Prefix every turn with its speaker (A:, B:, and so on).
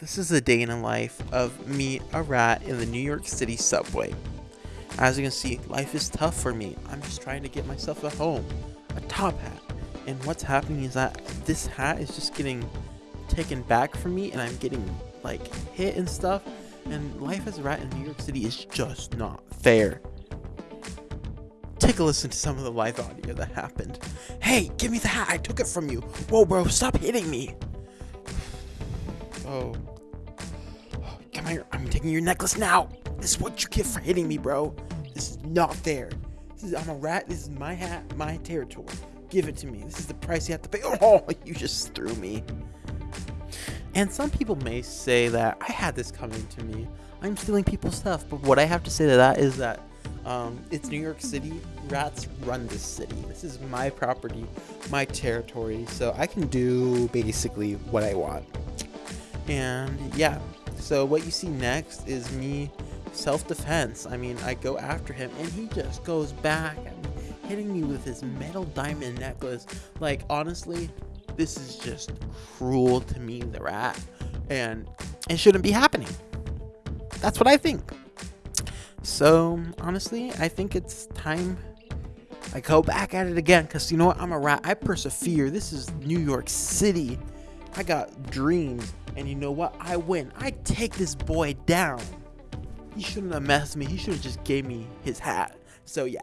A: This is a day in the life of me, a rat, in the New York City subway. As you can see, life is tough for me. I'm just trying to get myself a home, a top hat. And what's happening is that this hat is just getting taken back from me and I'm getting like hit and stuff. And life as a rat in New York City is just not fair. Take a listen to some of the live audio that happened. Hey, give me the hat. I took it from you. Whoa, bro, stop hitting me. Oh. Come here. I'm taking your necklace now. This is what you get for hitting me, bro. This is not fair. This is, I'm a rat. This is my hat, my territory. Give it to me. This is the price you have to pay. Oh, you just threw me. And some people may say that I had this coming to me. I'm stealing people's stuff. But what I have to say to that is that um, it's New York City. Rats run this city. This is my property, my territory. So I can do basically what I want. And yeah, so what you see next is me self-defense. I mean, I go after him and he just goes back hitting me with his metal diamond necklace. Like, honestly, this is just cruel to me, the rat. And it shouldn't be happening. That's what I think. So, honestly, I think it's time I go back at it again because you know what? I'm a rat. I persevere. This is New York City. I got dreams. And you know what? I win. I take this boy down. He shouldn't have messed me. He should have just gave me his hat. So, yeah.